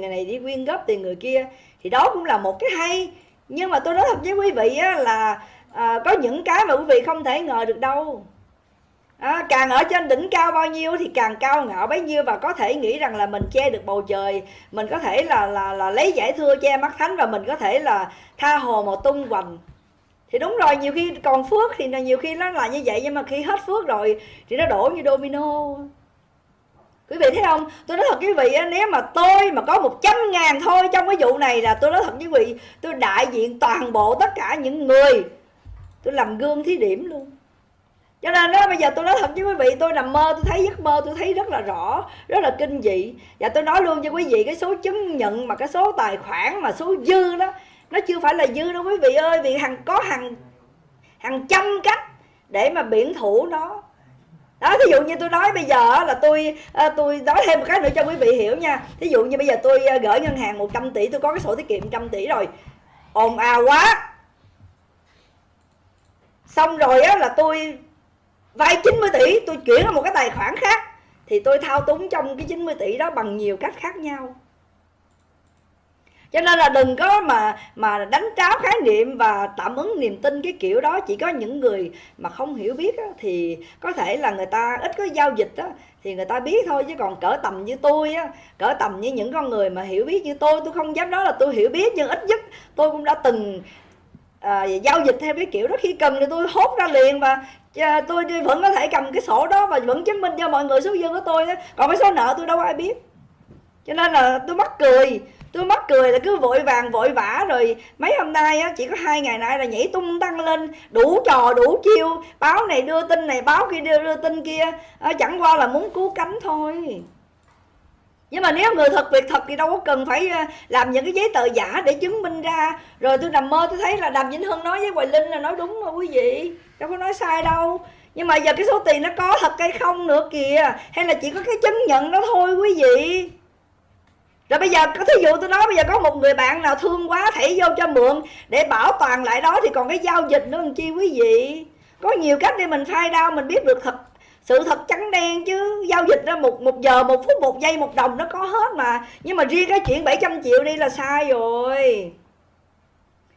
người này đi quyên góp tiền người kia. Thì đó cũng là một cái hay. Nhưng mà tôi nói thật với quý vị á, là à, có những cái mà quý vị không thể ngờ được đâu. À, càng ở trên đỉnh cao bao nhiêu thì càng cao ngạo bấy nhiêu và có thể nghĩ rằng là mình che được bầu trời. Mình có thể là là là lấy giải thưa che mắt thánh và mình có thể là tha hồ mà tung hoành. Thì đúng rồi nhiều khi còn phước thì nhiều khi nó là như vậy nhưng mà khi hết phước rồi thì nó đổ như domino quý vị thấy không? Tôi nói thật với quý vị nếu mà tôi mà có một trăm ngàn thôi trong cái vụ này là tôi nói thật với quý vị, tôi đại diện toàn bộ tất cả những người. Tôi làm gương thí điểm luôn. Cho nên đó bây giờ tôi nói thật với quý vị, tôi nằm mơ, tôi thấy giấc mơ, tôi thấy rất là rõ, rất là kinh dị. Và tôi nói luôn cho quý vị, cái số chứng nhận mà cái số tài khoản mà số dư đó, nó chưa phải là dư đâu quý vị ơi, vì hàng, có hàng hàng trăm cách để mà biển thủ nó đó, thí dụ như tôi nói bây giờ là tôi ờ, tôi nói thêm một cái nữa cho quý vị hiểu nha. Thí dụ như bây giờ tôi ờ, gửi ngân hàng 100 tỷ, tôi có cái sổ tiết kiệm trăm tỷ rồi. Ồn ào quá. Xong rồi á, là tôi vay 90 tỷ, tôi chuyển vào một cái tài khoản khác. Thì tôi thao túng trong cái 90 tỷ đó bằng nhiều cách khác nhau cho nên là đừng có mà mà đánh tráo khái niệm và tạm ứng niềm tin cái kiểu đó. Chỉ có những người mà không hiểu biết á, thì có thể là người ta ít có giao dịch á, thì người ta biết thôi chứ còn cỡ tầm như tôi á cỡ tầm như những con người mà hiểu biết như tôi tôi không dám nói là tôi hiểu biết nhưng ít nhất tôi cũng đã từng à, giao dịch theo cái kiểu đó. Khi cần thì tôi hốt ra liền và à, tôi vẫn có thể cầm cái sổ đó và vẫn chứng minh cho mọi người số dư của tôi đó. còn cái số nợ tôi đâu ai biết. Cho nên là tôi mắc cười tôi mắc cười là cứ vội vàng vội vã rồi mấy hôm nay á chỉ có hai ngày nay là nhảy tung tăng lên đủ trò đủ chiêu. Báo này đưa tin này báo kia đưa, đưa tin kia. À, chẳng qua là muốn cứu cánh thôi. Nhưng mà nếu người thật việc thật thì đâu có cần phải ờ, làm những cái giấy tờ giả để chứng minh ra. Rồi tôi nằm mơ tôi thấy là đàm vĩnh hưng nói với hoài linh là nói đúng mà quý vị. Đâu có nói sai đâu. Nhưng mà giờ cái số tiền nó có thật hay không nữa kìa. Hay là chỉ có cái chứng nhận đó thôi quý vị? Rồi bây giờ có thí dụ tôi nói bây giờ có một người bạn nào thương quá thảy vô cho mượn để bảo toàn lại đó thì còn cái giao dịch nữa làm chi quý vị? Có nhiều cách để mình khai đau mình biết được thật sự thật trắng đen chứ. Giao dịch ra một một giờ một phút một giây một đồng nó có hết mà. Nhưng mà riêng cái chuyện 700 triệu đi là sai rồi.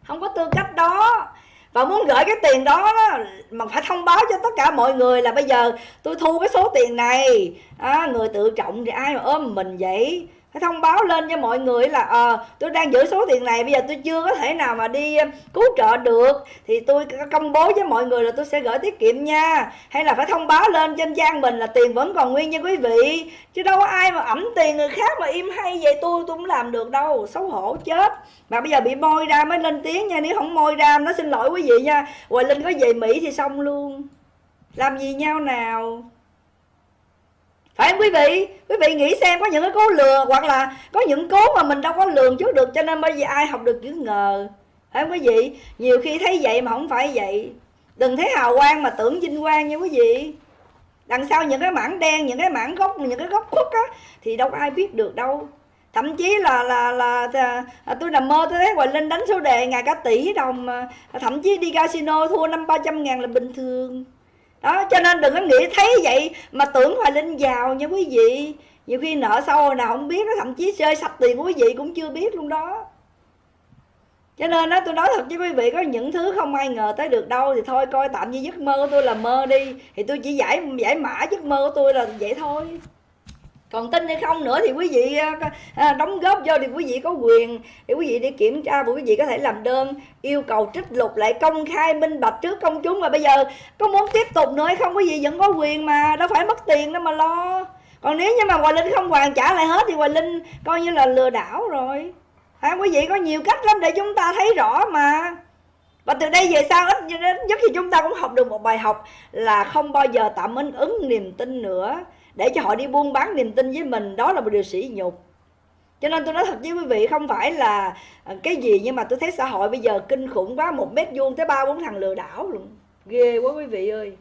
Không có tư cách đó. Và muốn gửi cái tiền đó, đó mà phải thông báo cho tất cả mọi người là bây giờ tôi thu cái số tiền này. À, người tự trọng thì ai mà ôm mình vậy? Cái thông báo lên cho mọi người là ờ à, tôi đang giữ số tiền này bây giờ tôi chưa có thể nào mà đi cứu trợ được. Thì tôi công bố với mọi người là tôi sẽ gửi tiết kiệm nha. Hay là phải thông báo lên trên trang mình là tiền vẫn còn nguyên nha quý vị. Chứ đâu có ai mà ẩm tiền người khác mà im hay vậy tôi tôi cũng làm được đâu xấu hổ chết. Mà bây giờ bị môi ra mới lên tiếng nha nếu không môi ra nó xin lỗi quý vị nha. Hoài linh có về mỹ thì xong luôn. Làm gì nhau nào? Phải không quý vị? Quý vị nghĩ xem có những cái cố lừa hoặc là có những cố mà mình đâu có lường trước được cho nên bây giờ ai học được chữ ngờ. Phải không quý vị? Nhiều khi thấy vậy mà không phải vậy. Đừng thấy hào quang mà tưởng vinh quang nha quý vị. Đằng sau những cái mảng đen những cái mảng gốc những cái gốc khuất á thì đâu có ai biết được đâu. Thậm chí là là là, là là tôi nằm mơ tôi thấy hoài linh đánh số đề ngày cả tỷ đồng mà. Thậm chí đi casino thua năm ba trăm ngàn là bình thường đó, cho nên đừng có nghĩ thấy vậy mà tưởng hoài linh giàu nha quý vị. Nhiều khi nợ sâu nào không biết, thậm chí chơi sạch tiền của quý vị cũng chưa biết luôn đó. Cho nên đó tôi nói thật với quý vị, có những thứ không ai ngờ tới được đâu thì thôi, coi tạm như giấc mơ của tôi là mơ đi. Thì tôi chỉ giải giải mã giấc mơ của tôi là vậy thôi còn tin hay không nữa thì quý vị ờ, ờ, ờ, đóng góp vô thì quý vị có quyền. Để quý vị đi kiểm tra và quý vị có thể làm đơn yêu cầu trích lục lại công khai minh bạch trước công chúng. Mà bây giờ có muốn tiếp tục nữa hay không quý vị vẫn có quyền mà đâu phải mất tiền đâu mà lo. Còn nếu như mà hoài linh không hoàn trả lại hết thì hoài linh coi như là lừa đảo rồi. À, quý vị có nhiều cách lắm để chúng ta thấy rõ mà. Và từ đây về sau ít nhất thì chúng ta cũng học được một bài học là không bao giờ tạm ứng ứng niềm tin nữa để cho họ đi buôn bán niềm tin với mình, đó là một điều sỉ nhục. Cho nên tôi nói thật với quý vị, không phải là à, cái gì nhưng mà tôi thấy xã hội bây giờ kinh khủng quá, một mét vuông tới ba bốn thằng lừa đảo luôn. Ghê quá quý vị ơi.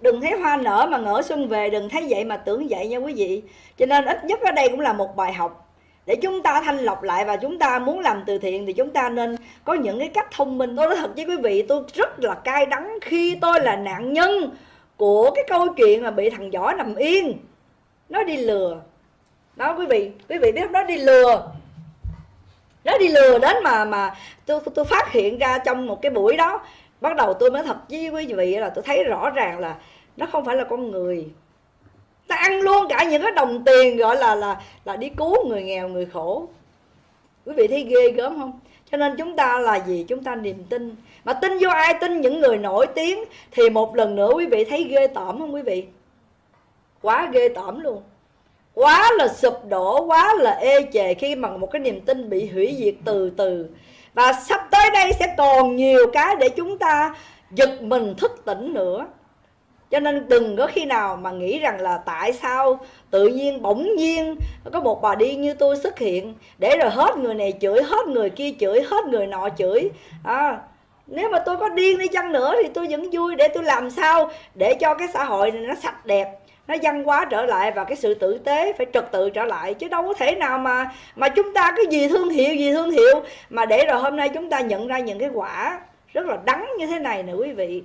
Đừng thấy hoa nở mà ngỡ xuân về, đừng thấy vậy mà tưởng vậy nha quý vị. Cho nên ít nhất ở đây cũng là một bài học. Để chúng ta thanh lọc lại và chúng ta muốn làm từ thiện thì chúng ta nên có những cái cách thông minh. Tôi nói thật với quý vị, tôi rất là cay đắng khi tôi là nạn nhân của cái câu chuyện mà bị thằng võ nằm yên. Nó đi lừa. Đó, quý vị quý vị biết nó đi lừa. Nó đi lừa đến mà mà tôi tôi phát hiện ra trong một cái buổi đó, bắt đầu tôi mới thật với quý vị là tôi thấy rõ ràng là nó không phải là con người. Ta ăn luôn cả những cái đồng tiền gọi là là là đi cứu người nghèo, người khổ. Quý vị thấy ghê gớm không? Cho nên chúng ta là gì? Chúng ta niềm tin. Mà tin vô ai? Tin những người nổi tiếng. Thì một lần nữa quý vị thấy ghê tởm không quý vị? Quá ghê tởm luôn. Quá là sụp đổ, quá là ê chề khi mà một cái niềm tin bị hủy diệt từ từ. Và sắp tới đây sẽ còn nhiều cái để chúng ta giật mình thức tỉnh nữa cho nên đừng có khi nào mà nghĩ rằng là tại sao tự nhiên bỗng nhiên có một bà đi như tôi xuất hiện để rồi hết người này chửi hết người kia chửi hết người nọ chửi. À, nếu mà tôi có điên đi chăng nữa thì tôi vẫn vui để tôi làm sao để cho cái xã hội này nó sạch đẹp nó văn hóa trở lại và cái sự tử tế phải trật tự trở lại. Chứ đâu có thể nào mà mà chúng ta cái gì thương hiệu gì thương hiệu mà để rồi hôm nay chúng ta nhận ra những cái quả rất là đắng như thế này nè quý vị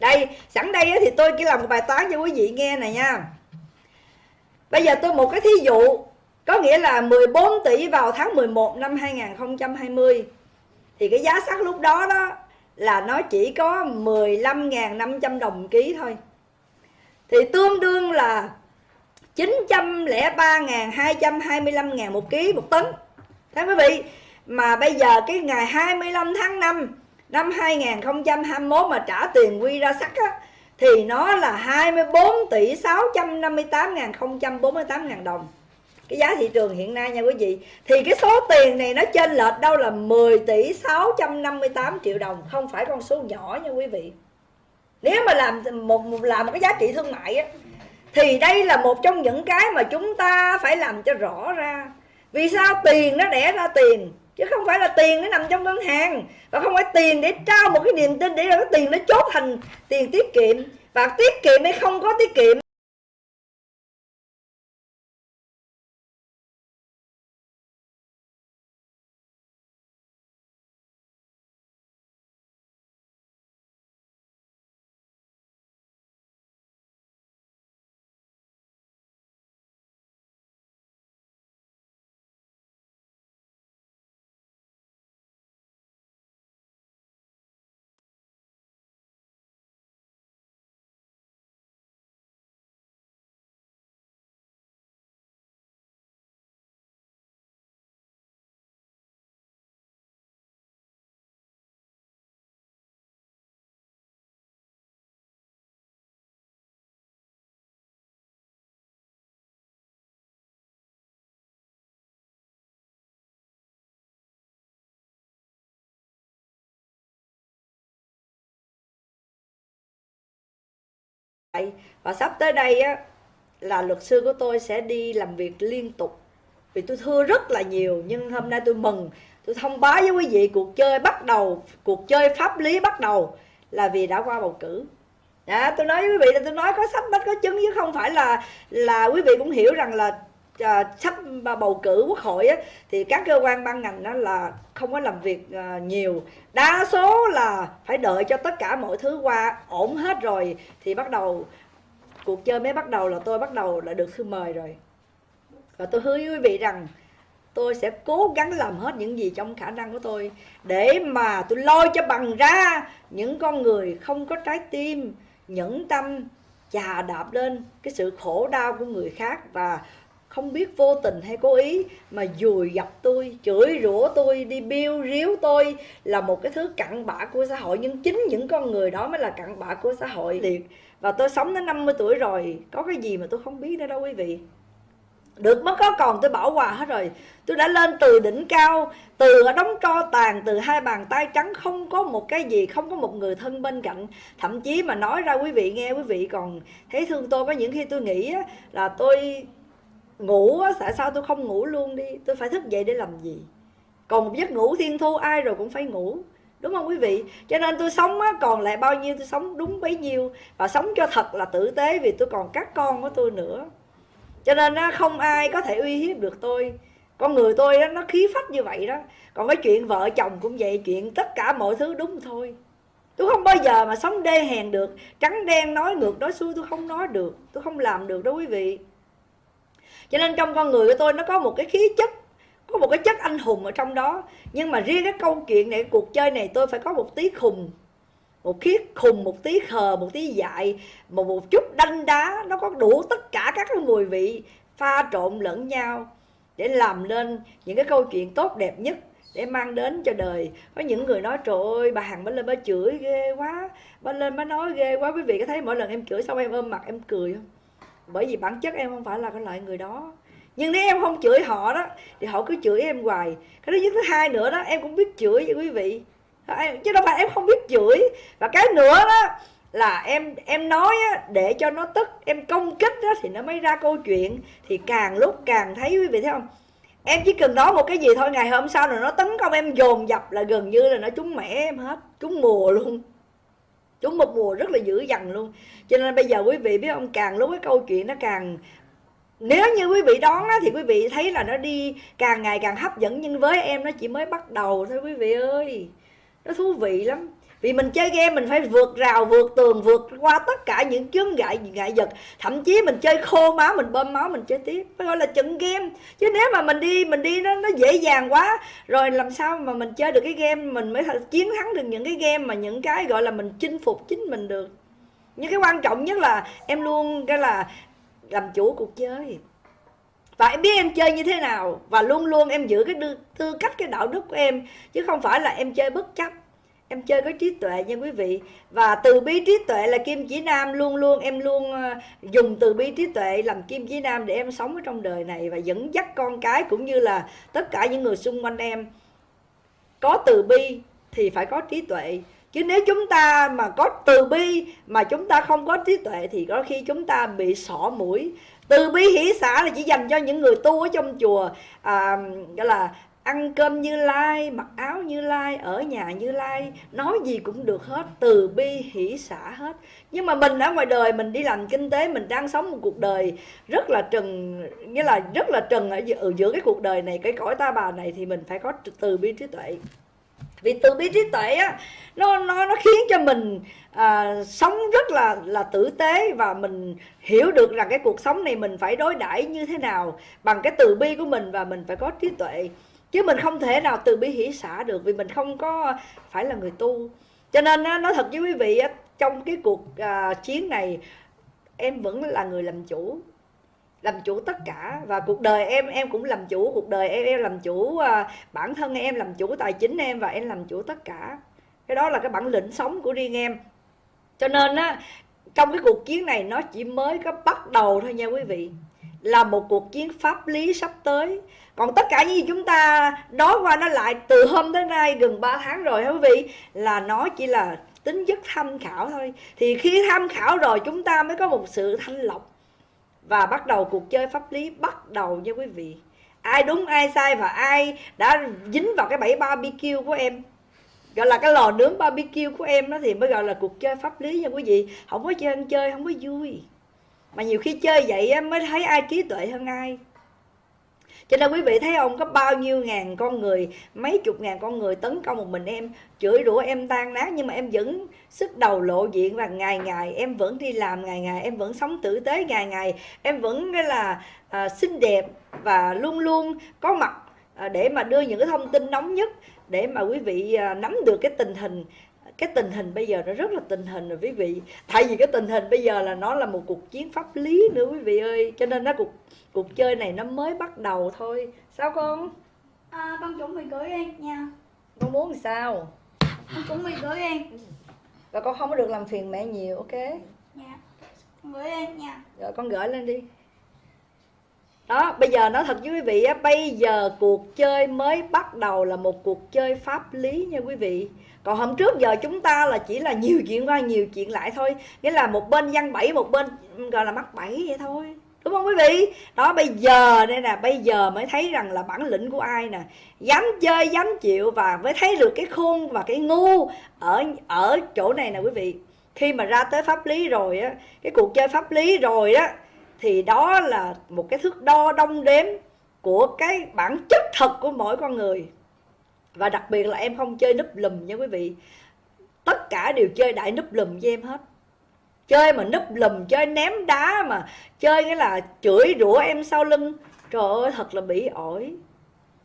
đây, sẵn đây thì tôi chỉ làm một bài toán cho quý vị nghe này nha. Bây giờ tôi một cái thí dụ, có nghĩa là 14 tỷ vào tháng 11 năm 2020 thì cái giá sắt lúc đó đó là nó chỉ có 15.500 đồng ký thôi. Thì tương đương là 903.225 ngàn một ký một tấn. Thấy quý vị, Mà bây giờ cái ngày 25 tháng 5 năm 2021 mà trả tiền quy ra sắt á, thì nó là 24 tỷ 658 ngàn 048 ngàn đồng. Cái giá thị trường hiện nay nha quý vị, thì cái số tiền này nó trên lệch đâu là 10 tỷ 658 triệu đồng, không phải con số nhỏ nha quý vị. Nếu mà làm một làm một cái giá trị thương mại á, thì đây là một trong những cái mà chúng ta phải làm cho rõ ra. Vì sao tiền nó đẻ ra tiền? Chứ không phải là tiền nó nằm trong ngân hàng. Và không phải tiền để trao một cái niềm tin để rồi cái tiền nó chốt thành tiền tiết kiệm. Và tiết kiệm hay không có tiết kiệm và sắp tới đây á là luật sư của tôi sẽ đi làm việc liên tục. Vì tôi thưa rất là nhiều nhưng hôm nay tôi mừng. Tôi thông báo với quý vị cuộc chơi bắt đầu cuộc chơi pháp lý bắt đầu là vì đã qua bầu cử. À, tôi nói với quý vị là tôi nói có sách bách có chứng chứ không phải là là quý vị cũng hiểu rằng là à, sắp bầu cử quốc hội á, thì các cơ quan ban ngành đó là không có làm việc à, nhiều. Đa số là phải đợi cho tất cả mọi thứ qua ổn hết rồi thì bắt đầu cuộc chơi mới bắt đầu là tôi bắt đầu là được thư mời rồi. Và tôi hứa với quý vị rằng tôi sẽ cố gắng làm hết những gì trong khả năng của tôi để mà tôi lôi cho bằng ra những con người không có trái tim nhẫn tâm chà đạp lên cái sự khổ đau của người khác và không biết vô tình hay cố ý, mà dùi dập tôi, chửi rủa tôi, đi biêu riếu tôi là một cái thứ cặn bã của xã hội. Nhưng chính những con người đó mới là cặn bã của xã hội. Liệt và tôi sống đến 50 tuổi rồi, có cái gì mà tôi không biết nữa đâu quý vị. Được mất có còn tôi bảo hòa hết rồi. Tôi đã lên từ đỉnh cao, từ ở đống tro tàn, từ hai bàn tay trắng, không có một cái gì, không có một người thân bên cạnh. Thậm chí mà nói ra quý vị nghe, quý vị còn thấy thương tôi có những khi tôi nghĩ là tôi ngủ tại sao tôi không ngủ luôn đi? Tôi phải thức dậy để làm gì? Còn một giấc ngủ thiên thu ai rồi cũng phải ngủ. Đúng không quý vị? Cho nên tôi sống á, còn lại bao nhiêu tôi sống đúng bấy nhiêu. Và sống cho thật là tử tế vì tôi còn các con của tôi nữa. Cho nên á, không ai có thể uy hiếp được tôi. Con người tôi đó, nó khí phách như vậy đó. Còn cái chuyện vợ chồng cũng vậy chuyện tất cả mọi thứ đúng thôi. Tôi không bao giờ mà sống đê hèn được. Trắng đen nói ngược nói xuôi tôi không nói được. Tôi không làm được đó quý vị cho nên trong con người của tôi nó có một cái khí chất, có một cái chất anh hùng ở trong đó. Nhưng mà riêng cái câu chuyện này, cuộc chơi này tôi phải có một tí khùng, một khiết khùng, một tí khờ, một tí dại một một chút đanh đá, nó có đủ tất cả các cái mùi vị pha trộn lẫn nhau để làm nên những cái câu chuyện tốt đẹp nhất để mang đến cho đời. Có những người nói, trời ơi, bà hằng bà lên bà chửi ghê quá bà lên bà nói ghê quá. Quý vị có thấy mỗi lần em chửi xong em ôm mặt, em cười không? Bởi vì bản chất em không phải là cái loại người đó. Nhưng nếu em không chửi họ đó thì họ cứ chửi em hoài. Cái thứ nhất thứ hai nữa đó em cũng biết chửi vậy quý vị. Chứ đâu phải em không biết chửi. Và cái nữa đó là em em nói á, để cho nó tức em công kích đó, thì nó mới ra câu chuyện. Thì càng lúc càng thấy quý vị thấy không? Em chỉ cần nói một cái gì thôi ngày hôm sau rồi nó tấn công em dồn dập là gần như là nó trúng mẻ em hết. Trúng mùa luôn trúng một mùa rất là dữ dằn luôn. Cho nên bây giờ quý vị biết ông càng lúc cái câu chuyện nó càng nếu như quý vị đón á, thì quý vị thấy là nó đi càng ngày càng hấp dẫn. Nhưng với em nó chỉ mới bắt đầu thôi quý vị ơi. Nó thú vị lắm vì mình chơi game mình phải vượt rào, vượt tường, vượt qua tất cả những chướng ngại ngại vật. Thậm chí mình chơi khô máu, mình bơm máu, mình chơi tiếp. Phải gọi là trận game. Chứ nếu mà mình đi mình đi nó nó dễ dàng quá, rồi làm sao mà mình chơi được cái game, mình mới chiến thắng được những cái game mà những cái gọi là mình chinh phục chính mình được. Nhưng cái quan trọng nhất là em luôn cái là làm chủ cuộc chơi. Và em biết em chơi như thế nào, và luôn luôn em giữ cái tư cách, cái đạo đức của em, chứ không phải là em chơi bất chấp em chơi có trí tuệ nha quý vị. Và từ bi trí tuệ là kim chỉ nam luôn luôn em luôn ờ, dùng từ bi trí tuệ làm kim chỉ nam để em sống ở trong đời này và dẫn dắt con cái cũng như là tất cả những người xung quanh em. Có từ bi thì phải có trí tuệ. Chứ nếu chúng ta mà có từ bi mà chúng ta không có trí tuệ thì có khi chúng ta bị sỏ mũi. Từ bi hỷ xã là chỉ dành cho những người tu ở trong chùa à, gọi là ăn cơm như lai mặc áo như lai ở nhà như lai nói gì cũng được hết từ bi hỷ xả hết. Nhưng mà mình ở ngoài đời mình đi làm kinh tế mình đang sống một cuộc đời rất là trần nghĩa là rất là trần ở giữa, ở giữa cái cuộc đời này cái cõi ta bà này thì mình phải có từ bi trí tuệ. Vì từ bi trí tuệ á nó nó nó khiến cho mình à, sống rất là là tử tế và mình hiểu được rằng cái cuộc sống này mình phải đối đãi như thế nào bằng cái từ bi của mình và mình phải có trí tuệ chứ mình không thể nào từ bi hỷ xả được vì mình không có phải là người tu. Cho nên nói thật với quý vị trong cái cuộc à, chiến này, em vẫn là người làm chủ làm chủ tất cả. Và cuộc đời em em cũng làm chủ, cuộc đời em em làm chủ à, bản thân em làm chủ, tài chính em và em làm chủ tất cả. Cái đó là cái bản lĩnh sống của riêng em. Cho nên á, trong cái cuộc chiến này nó chỉ mới có bắt đầu thôi nha quý vị là một cuộc chiến pháp lý sắp tới. Còn tất cả những gì chúng ta nói qua nó lại từ hôm tới nay gần 3 tháng rồi quý vị? Là nó chỉ là tính chất tham khảo thôi. Thì khi tham khảo rồi chúng ta mới có một sự thanh lọc và bắt đầu cuộc chơi pháp lý bắt đầu nha quý vị. Ai đúng, ai sai và ai đã dính vào cái bẫy barbecue của em. Gọi là cái lò nướng barbecue của em đó thì mới gọi là cuộc chơi pháp lý nha quý vị. Không có chơi ăn chơi, không có vui mà nhiều khi chơi vậy mới thấy ai trí tuệ hơn ai. Cho nên quý vị thấy không có bao nhiêu ngàn con người mấy chục ngàn con người tấn công một mình em chửi rủa em tan nát nhưng mà em vẫn sức đầu lộ diện và ngày ngày em vẫn đi làm ngày ngày em vẫn sống tử tế ngày ngày em vẫn cái là à, xinh đẹp và luôn luôn có mặt à, để mà đưa những cái thông tin nóng nhất để mà quý vị à, nắm được cái tình hình cái tình hình bây giờ nó rất là tình hình rồi quý vị. Tại vì cái tình hình bây giờ là nó là một cuộc chiến pháp lý nữa quý vị ơi. Cho nên nó cuộc cuộc chơi này nó mới bắt đầu thôi. Sao con? À, con chuẩn bị gửi em nha. Con muốn thì sao? Con chuẩn bị gửi em. Và con không có được làm phiền mẹ nhiều ok? Dạ. Con gửi em nha. Rồi con gửi lên đi. Đó bây giờ nói thật với quý vị á bây giờ cuộc chơi mới bắt đầu là một cuộc chơi pháp lý nha quý vị còn hôm trước giờ chúng ta là chỉ là nhiều chuyện qua nhiều chuyện lại thôi. Nghĩa là một bên văn bẫy, một bên gọi là mắc bẫy vậy thôi. Đúng không quý vị? Đó, bây giờ đây nè, bây giờ mới thấy rằng là bản lĩnh của ai nè? Dám chơi, dám chịu và mới thấy được cái khôn và cái ngu ở ở chỗ này nè quý vị. Khi mà ra tới pháp lý rồi á, cái cuộc chơi pháp lý rồi á, thì đó là một cái thước đo đong đếm của cái bản chất thật của mỗi con người và đặc biệt là em không chơi núp lùm nha quý vị. Tất cả đều chơi đại núp lùm với em hết. Chơi mà núp lùm chơi ném đá mà chơi cái là chửi rủa em sau lưng. Trời ơi thật là bị ổi.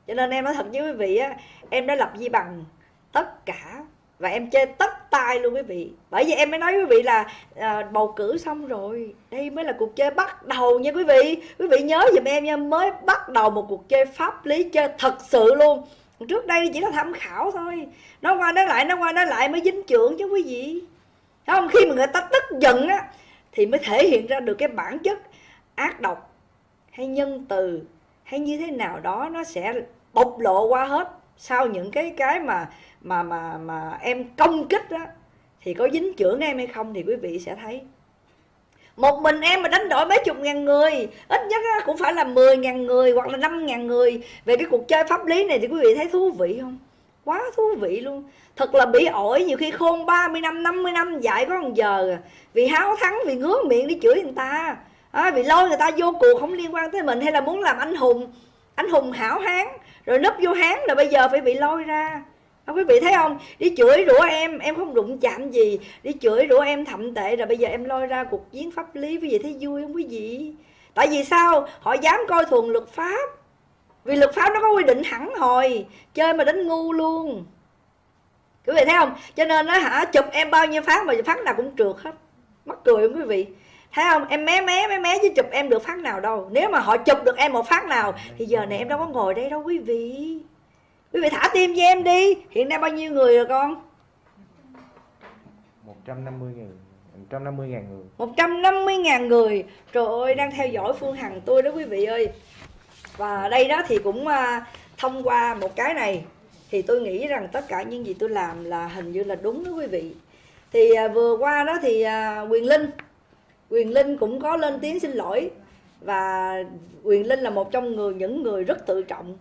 Cho nên em nói thật với quý vị á em đã lập di bằng tất cả và em chơi tất tay luôn quý vị. Bởi vì em mới nói quý vị là à, bầu cử xong rồi. Đây mới là cuộc chơi bắt đầu nha quý vị. Quý vị nhớ giùm em nha mới bắt đầu một cuộc chơi pháp lý chơi thật sự luôn trước đây chỉ là tham khảo thôi. Nó qua nó lại, nó qua nó lại mới dính trưởng chứ quý vị. Thấy không? Khi mà người ta tức giận á, thì mới thể hiện ra được cái bản chất ác độc hay nhân từ hay như thế nào đó nó sẽ bộc lộ qua hết. Sau những cái cái mà mà mà mà em công kích đó thì có dính trưởng em hay không thì quý vị sẽ thấy một mình em mà đánh đổi mấy chục ngàn người ít nhất cũng phải là 10 ngàn người hoặc là 5 ngàn người. Về cái cuộc chơi pháp lý này thì quý vị thấy thú vị không? Quá thú vị luôn. Thật là bị ổi nhiều khi khôn 30 năm 50 năm dạy có một giờ à. vì háo thắng vì ngứa miệng đi chửi người ta. À, vì lôi người ta vô cuộc không liên quan tới mình hay là muốn làm anh hùng anh hùng hảo hán rồi nấp vô hán là bây giờ phải bị lôi ra à, quý vị thấy không? Đi chửi rủa em em không đụng chạm gì. Đi chửi rủa em thậm tệ rồi bây giờ em lôi ra cuộc chiến pháp lý. Quý vị thấy vui không quý vị? Tại vì sao? Họ dám coi thường luật pháp. Vì luật pháp nó có quy định hẳn hồi chơi mà đánh ngu luôn. Quý vị thấy không? Cho nên nó hả chụp em bao nhiêu phát mà phát nào cũng trượt hết. Mắc cười không quý vị? Thấy không? Em mé mé mé mé chứ chụp em được phát nào đâu. Nếu mà họ chụp được em một phát nào thì giờ này em đâu có ngồi đây đâu quý vị quý vị thả tim cho em đi. Hiện nay bao nhiêu người rồi con? 150 ngàn 150 ngàn người. 150 ngàn người. Trời ơi đang theo dõi Phương Hằng tôi đó quý vị ơi. Và đây đó thì cũng à, thông qua một cái này Thì tôi nghĩ rằng tất cả những gì tôi làm là hình như là đúng đó quý vị. Thì à, vừa qua đó thì à, Quyền Linh Quyền Linh cũng có lên tiếng xin lỗi. Và Quyền Linh là một trong người những người rất tự trọng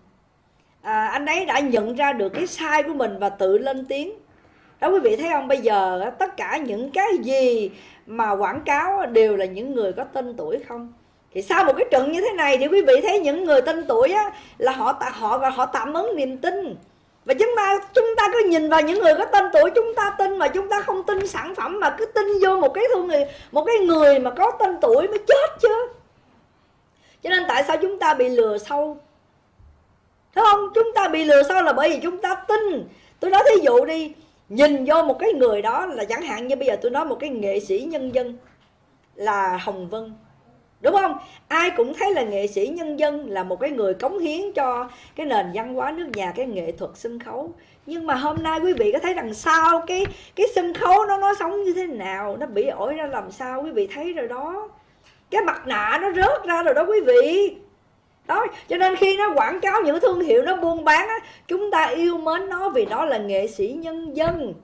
à, Anh ấy đã nhận ra được cái sai của mình và tự lên tiếng. Đó quý vị thấy không? Bây giờ tất cả những cái gì mà quảng cáo đều là những người có tên tuổi không? Thì sau một cái trận như thế này thì quý vị thấy những người tên tuổi á, là họ họ và họ tạm ứng niềm tin. Và chúng ta chúng ta cứ nhìn vào những người có tên tuổi chúng ta tin mà chúng ta không tin sản phẩm mà cứ tin vô một cái thương người một cái người mà có tên tuổi mới chết chứ. Cho nên tại sao chúng ta bị lừa sâu? Thấy không? Chúng ta bị lừa sao là bởi vì chúng ta tin. Tôi nói thí dụ đi, nhìn vô một cái người đó là chẳng hạn như bây giờ tôi nói một cái nghệ sĩ nhân dân là hồng vân. Đúng không? Ai cũng thấy là nghệ sĩ nhân dân là một cái người cống hiến cho cái nền văn hóa nước nhà, cái nghệ thuật sân khấu. Nhưng mà hôm nay quý vị có thấy đằng sau cái cái sân khấu nó nó sống như thế nào? Nó bị ổi ra làm sao? Quý vị thấy rồi đó. Cái mặt nạ nó rớt ra rồi đó quý vị đó cho nên khi nó quảng cáo những thương hiệu nó buôn bán á, chúng ta yêu mến nó vì nó là nghệ sĩ nhân dân.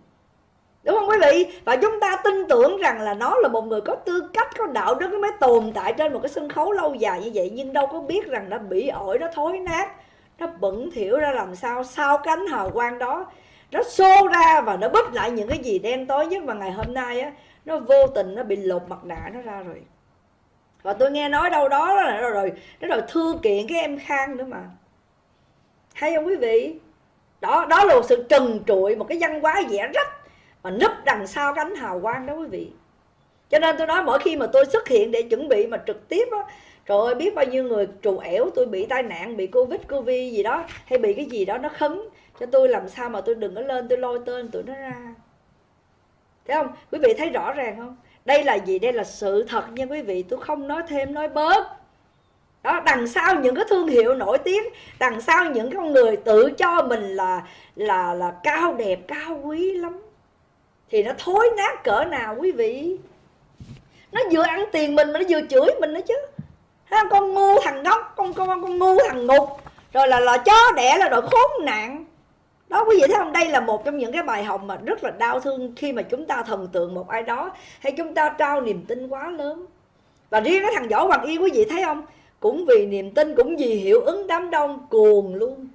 Đúng không quý vị? Và chúng ta tin tưởng rằng là nó là một người có tư cách, có đạo đức mới tồn tại trên một cái sân khấu lâu dài như vậy. Nhưng đâu có biết rằng nó bị ổi, nó thối nát, nó bẩn thỉu ra làm sao sau cánh hào quang đó. Nó xô ra và nó bứt lại những cái gì đen tối nhất. Mà ngày hôm nay á, nó vô tình nó bị lột mặt nạ nó ra rồi và tôi nghe nói đâu đó là rồi rồi nó rồi thư kiện cái em khang nữa mà. Hay không quý vị? Đó đó là một sự trần trụi, một cái văn hóa vẽ rách mà núp đằng sau cánh hào quang đó quý vị. Cho nên tôi nói mỗi khi mà tôi xuất hiện để chuẩn bị mà trực tiếp á, trời ơi, biết bao nhiêu người trù ẻo, tôi bị tai nạn, bị covid covid gì đó, hay bị cái gì đó nó khấn. Cho tôi làm sao mà tôi đừng có lên, tôi lôi tên tụi nó ra. Thấy không? Quý vị thấy rõ ràng không? Đây là gì? Đây là sự thật nha quý vị. Tôi không nói thêm nói bớt. Đó đằng sau những cái thương hiệu nổi tiếng đằng sau những con người tự cho mình là là là cao đẹp cao quý lắm thì nó thối nát cỡ nào quý vị? Nó vừa ăn tiền mình mà nó vừa chửi mình nữa chứ. Ha, con ngu thằng ngốc con con con ngu thằng ngục. Rồi là là chó đẻ là rồi khốn nạn đó, quý vị thấy không? Đây là một trong những cái bài học mà rất là đau thương khi mà chúng ta thần tượng một ai đó, hay chúng ta trao niềm tin quá lớn. Và riêng cái thằng võ hoàng yên quý vị thấy không? Cũng vì niềm tin, cũng vì hiệu ứng đám đông cuồng luôn.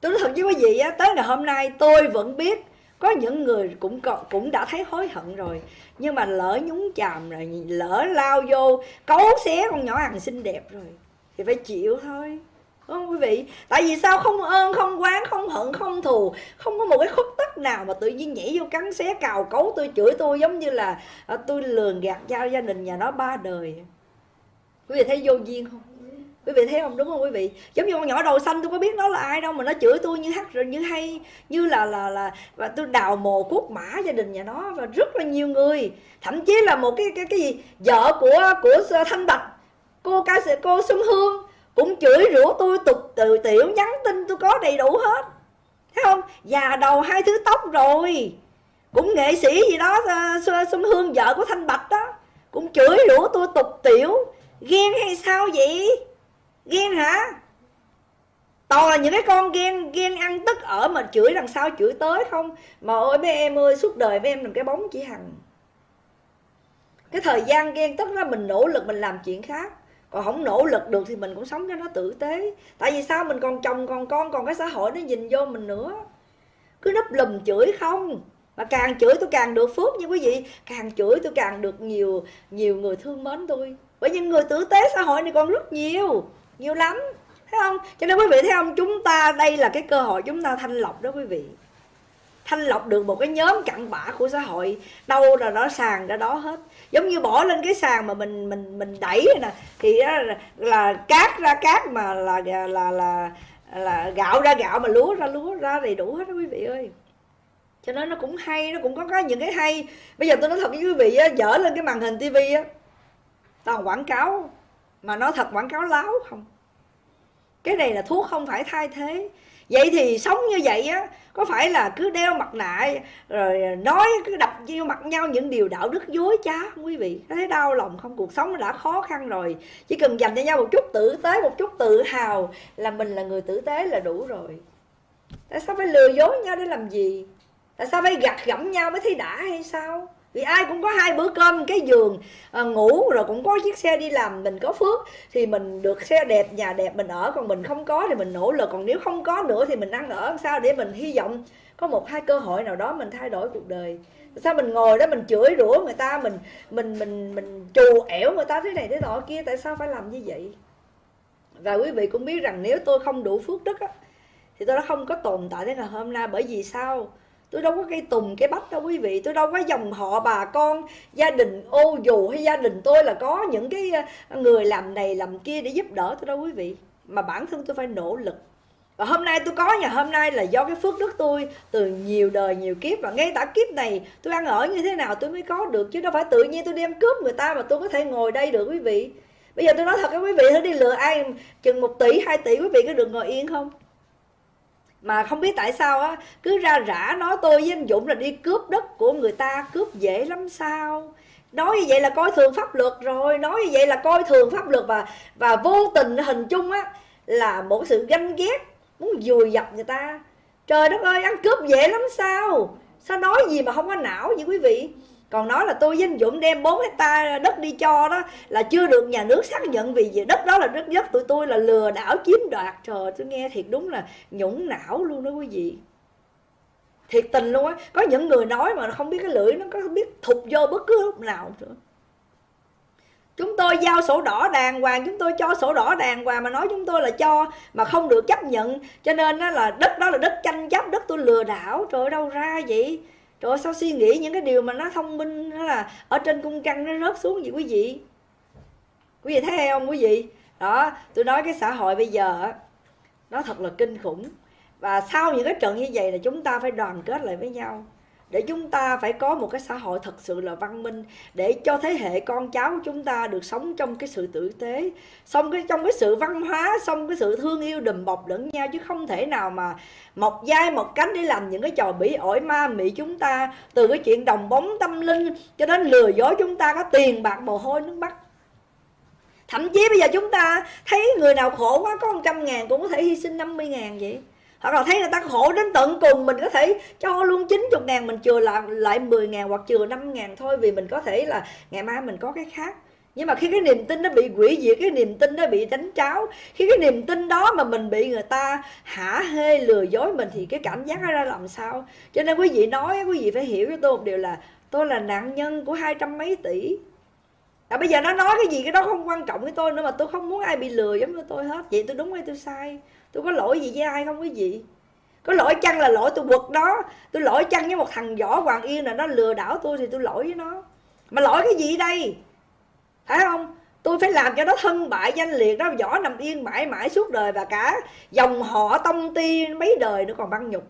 Tôi nói thật với quý vị á, tới ngày hôm nay tôi vẫn biết có những người cũng cũng đã thấy hối hận rồi. Nhưng mà lỡ nhúng chàm rồi, lỡ lao vô, cấu xé con nhỏ hàng xinh đẹp rồi, thì phải chịu thôi không quý vị. Tại vì sao không ơn không quán không hận không thù? Không có một cái khúc tất nào mà tự nhiên nhảy vô cắn xé cào cấu tôi chửi tôi giống như là à, tôi lường gạt giao gia đình nhà nó ba đời. Quý vị thấy vô duyên không? Quý vị thấy không? Đúng không quý vị? Giống như con nhỏ đầu xanh tôi có biết nó là ai đâu mà nó chửi tôi như hắt rồi như hay như là là là và tôi đào mồ cuốc mã gia đình nhà nó và rất là nhiều người. Thậm chí là một cái cái cái gì? Vợ của của thanh bạch cô ca sĩ cô xuân hương cũng chửi rủa tôi tục từ tiểu, nhắn tin tôi có đầy đủ hết. Thấy không? Già đầu hai thứ tóc rồi. Cũng nghệ sĩ gì đó ờ, xuân hương vợ của thanh bạch đó. Cũng chửi rủa tôi tục tiểu. Ghen hay sao vậy? Ghen hả? Toàn là những cái con ghen ghen ăn tức ở mà chửi đằng sau chửi tới không? Mà ơi mấy em ơi, suốt đời với em làm cái bóng chỉ hằng. Cái thời gian ghen tức là mình nỗ lực mình làm chuyện khác còn không nỗ lực được thì mình cũng sống cho nó tử tế. Tại vì sao? Mình còn chồng, còn con, còn cái xã hội nó nhìn vô mình nữa. Cứ nấp lùm chửi không? Mà càng chửi tôi càng được phước như quý vị. Càng chửi tôi càng được nhiều nhiều người thương mến tôi. Bởi những người tử tế xã hội này còn rất nhiều nhiều lắm. Thấy không? Cho nên quý vị thấy không? Chúng ta đây là cái cơ hội chúng ta thanh lọc đó quý vị thanh lọc được một cái nhóm cặn bã của xã hội. Đâu là nó sàn ra đó hết. Giống như bỏ lên cái sàn mà mình mình mình đẩy nè thì là, là cát ra cát mà là là là là, là gạo ra gạo mà lúa ra lúa ra đầy đủ hết đó quý vị ơi. Cho nên nó cũng hay nó cũng có, có những cái hay. Bây giờ tôi nói thật với quý vị á dở lên cái màn hình tivi á toàn quảng cáo mà nó thật quảng cáo láo không? Cái này là thuốc không phải thay thế vậy thì sống như vậy á, có phải là cứ đeo mặt nạ, rồi nói, cứ đập vô mặt nhau những điều đạo đức dối trá? Không quý vị, thấy đau lòng không? Cuộc sống đã khó khăn rồi. Chỉ cần dành cho nhau một chút tử tế, một chút tự hào là mình là người tử tế là đủ rồi. Tại sao phải lừa dối nhau để làm gì? Tại sao phải gặt gẫm nhau mới thấy đã hay sao? Vì ai cũng có hai bữa cơm cái giường à, ngủ rồi cũng có chiếc xe đi làm mình có phước. Thì mình được xe đẹp nhà đẹp mình ở còn mình không có thì mình nỗ lực. Còn nếu không có nữa thì mình ăn ở làm sao để mình hy vọng có một hai cơ hội nào đó mình thay đổi cuộc đời. Sao mình ngồi đó mình chửi rủa người ta mình mình mình mình trù ẻo người ta thế này thế nọ kia tại sao phải làm như vậy? Và quý vị cũng biết rằng nếu tôi không đủ phước đức á, thì tôi đã không có tồn tại đến ngày hôm nay. Bởi vì sao? Tôi đâu có cây tùng cái bách đâu quý vị. Tôi đâu có dòng họ bà con, gia đình ô dù hay gia đình tôi là có những cái ờ, người làm này làm kia để giúp đỡ tôi đâu quý vị. Mà bản thân tôi phải nỗ lực. Và hôm nay tôi có nhà hôm nay là do cái phước đức tôi từ nhiều đời nhiều kiếp và ngay cả kiếp này tôi ăn ở như thế nào tôi mới có được. Chứ đâu phải tự nhiên tôi đem cướp người ta mà tôi có thể ngồi đây được quý vị. Bây giờ tôi nói thật với quý vị thử đi, lừa ai chừng một tỷ, hai tỷ quý vị có được ngồi yên không? Mà không biết tại sao á, cứ ra rã nói tôi với anh Dũng là đi cướp đất của người ta, cướp dễ lắm sao? Nói như vậy là coi thường pháp luật rồi, nói như vậy là coi thường pháp luật và và vô tình hình chung á, là một sự ganh ghét, muốn dùi dập người ta. Trời đất ơi, ăn cướp dễ lắm sao? Sao nói gì mà không có não vậy quý vị? Còn nói là tôi với anh Dũng đem 4 hecta đất đi cho đó, là chưa được nhà nước xác nhận vì đất đó là đất đất tụi tôi là lừa đảo chiếm đoạt. Trời tôi nghe thiệt đúng là nhũng não luôn đó quý vị. Thiệt tình luôn á. Có những người nói mà không biết cái lưỡi nó có biết thụt vô bất cứ lúc nào nữa. Chúng tôi giao sổ đỏ đàng hoàng, chúng tôi cho sổ đỏ đàng hoàng mà nói chúng tôi là cho mà không được chấp nhận. Cho nên đó là đất đó là đất tranh chấp, đất tôi lừa đảo. Trời đâu ra vậy? Rồi sao suy nghĩ những cái điều mà nó thông minh, nó là ở trên cung trăng nó rớt xuống gì quý vị? Quý vị thấy không quý vị? Đó, tôi nói cái xã hội bây giờ nó thật là kinh khủng. Và sau những cái trận như vậy là chúng ta phải đoàn kết lại với nhau để chúng ta phải có một cái xã hội thật sự là văn minh, để cho thế hệ con cháu của chúng ta được sống trong cái sự tử tế, sống cái, trong cái sự văn hóa xong cái sự thương yêu đùm bọc lẫn nhau, chứ không thể nào mà một vai một cánh để làm những cái trò bỉ ổi ma mị chúng ta. Từ cái chuyện đồng bóng tâm linh cho đến lừa dối chúng ta, có tiền, bạc, mồ hôi, nước mắt. Thậm chí bây giờ chúng ta thấy người nào khổ quá, có một trăm ngàn cũng có thể hy sinh 50 ngàn vậy hoặc là thấy người ta khổ đến tận cùng mình có thể cho luôn 90 ngàn mình chừa lại, lại 10 ngàn hoặc chừa 5 ngàn thôi vì mình có thể là ngày mai mình có cái khác. Nhưng mà khi cái niềm tin nó bị quỷ diệt cái niềm tin nó bị đánh tráo khi cái niềm tin đó mà mình bị người ta hả hê lừa dối mình thì cái cảm giác nó ra làm sao? Cho nên quý vị nói quý vị phải hiểu cho tôi một điều là tôi là nạn nhân của hai trăm mấy tỷ. À, bây giờ nó nói cái gì cái đó không quan trọng với tôi nữa mà tôi không muốn ai bị lừa giống như tôi hết. Vậy tôi đúng hay tôi sai? Tôi có lỗi gì với ai không quý vị? Có lỗi chăng là lỗi tôi quật đó tôi lỗi chăng với một thằng võ hoàng yên là nó lừa đảo tôi thì tôi lỗi với nó? Mà lỗi cái gì đây? Phải không? Tôi phải làm cho nó thân bại danh liệt, nó võ nằm yên mãi mãi suốt đời và cả dòng họ tông ti mấy đời nó còn băng nhục.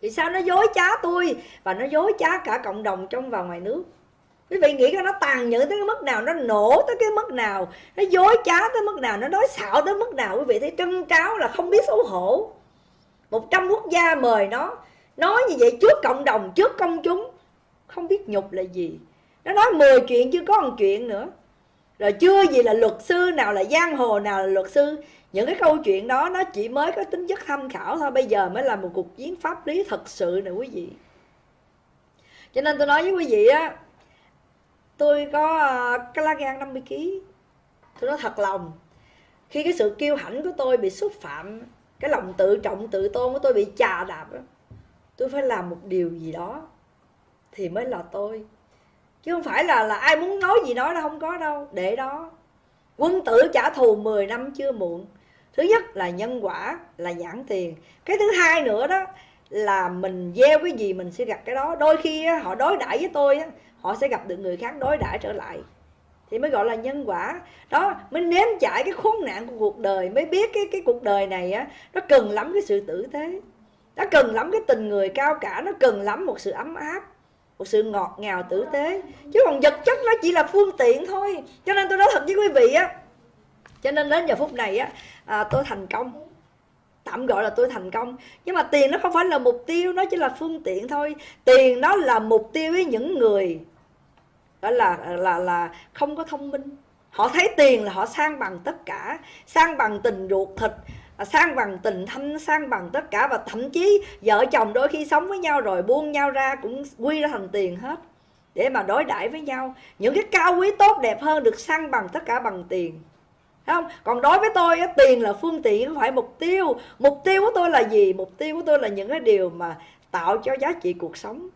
Vì sao nó dối trá tôi và nó dối trá cả cộng đồng trong và ngoài nước? Quý vị nghĩ coi nó tàn nhẫn tới cái mức nào, nó nổ tới cái mức nào, nó dối trá tới mức nào, nó nói xạo tới mức nào, quý vị thấy trân tráo là không biết xấu hổ. Một trăm quốc gia mời nó, nói như vậy trước cộng đồng, trước công chúng, không biết nhục là gì. Nó nói 10 chuyện chưa có một chuyện nữa. Rồi chưa gì là luật sư nào, là giang hồ nào là luật sư. Những cái câu chuyện đó, nó chỉ mới có tính chất tham khảo thôi, bây giờ mới là một cuộc chiến pháp lý thật sự nè quý vị. Cho nên tôi nói với quý vị á tôi có collagen cái lá gan 50 kg tôi nói thật lòng, khi cái sự kiêu hãnh của tôi bị xúc phạm, cái lòng tự trọng tự tôn của tôi bị chà đạp tôi phải làm một điều gì đó thì mới là tôi. Chứ không phải là là ai muốn nói gì nói đâu không có đâu, để đó. Quân tử trả thù 10 năm chưa muộn. Thứ nhất là nhân quả, là nhãn tiền. Cái thứ hai nữa đó là mình gieo cái gì mình sẽ gặp cái đó. Đôi khi họ đối đãi với tôi họ sẽ gặp được người khác đối đãi trở lại. Thì mới gọi là nhân quả. Đó mới nếm trải cái khốn nạn của cuộc đời mới biết cái cái cuộc đời này á nó cần lắm cái sự tử tế. Nó cần lắm cái tình người cao cả nó cần lắm một sự ấm áp một sự ngọt ngào tử tế. Chứ còn vật chất nó chỉ là phương tiện thôi. Cho nên tôi nói thật với quý vị á cho nên đến giờ phút này á à, tôi thành công. Tạm gọi là tôi thành công. Nhưng mà tiền nó không phải là mục tiêu nó chỉ là phương tiện thôi. Tiền nó là mục tiêu với những người đó là là là không có thông minh. Họ thấy tiền là họ sang bằng tất cả, sang bằng tình ruột thịt à, sang bằng tình thâm sang bằng tất cả. Và thậm chí vợ chồng đôi khi sống với nhau rồi buông nhau ra cũng quy ra thành tiền hết để mà đối đãi với nhau. Những cái cao quý tốt đẹp hơn được sang bằng tất cả bằng tiền. Không? Còn đối với tôi tiền là phương tiện, không phải mục tiêu. Mục tiêu của tôi là gì? Mục tiêu của tôi là những cái điều mà tạo cho giá trị cuộc sống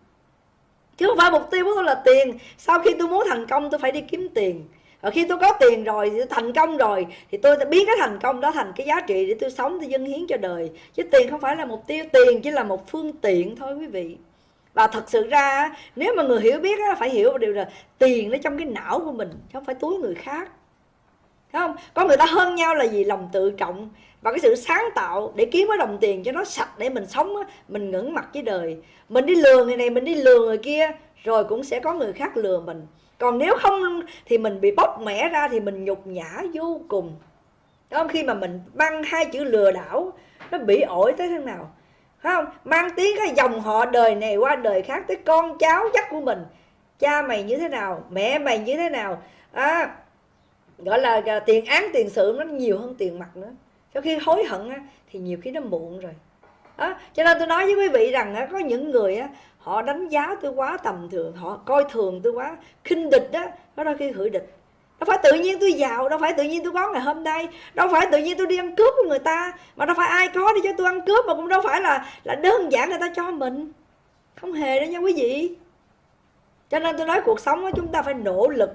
chứ không phải mục tiêu của tôi là tiền. Sau khi tôi muốn thành công, tôi phải đi kiếm tiền. Và khi tôi có tiền rồi, thì tôi thành công rồi, thì tôi biến cái thành công đó thành cái giá trị để tôi sống, tôi dâng hiến cho đời. Chứ tiền không phải là mục tiêu, tiền chỉ là một phương tiện thôi quý vị. Và thật sự ra nếu mà người hiểu biết phải hiểu một điều là tiền nó trong cái não của mình, chứ không phải túi người khác. Không? Có người ta hơn nhau là gì lòng tự trọng và cái sự sáng tạo để kiếm cái đồng tiền cho nó sạch để mình sống mình ngẩng mặt với đời. Mình đi lừa người này mình đi lừa người kia rồi cũng sẽ có người khác lừa mình. Còn nếu không thì mình bị bóc mẻ ra thì mình nhục nhã vô cùng. Đúng không? Khi mà mình mang hai chữ lừa đảo Nó bị ổi tới thế nào? Không? Mang tiếng cái dòng họ đời này qua đời khác Tới con cháu chắc của mình. Cha mày như thế nào? Mẹ mày như thế nào? À, Gọi là à, tiền án tiền sự nó nhiều hơn tiền mặt nữa. Sau khi hối hận thì nhiều khi nó muộn rồi. Đó. Cho nên tôi nói với quý vị rằng á có những người á họ đánh giá tôi quá tầm thường họ coi thường tôi quá khinh địch đó có đôi khi hủy địch. Đâu phải tự nhiên tôi giàu đâu phải tự nhiên tôi có ngày hôm nay đâu phải tự nhiên tôi đi ăn cướp của người ta mà đâu phải ai có đi cho tôi ăn cướp mà cũng đâu phải là là đơn giản người ta cho mình. Không hề đó nha quý vị. Cho nên tôi nói cuộc sống đó, chúng ta phải nỗ lực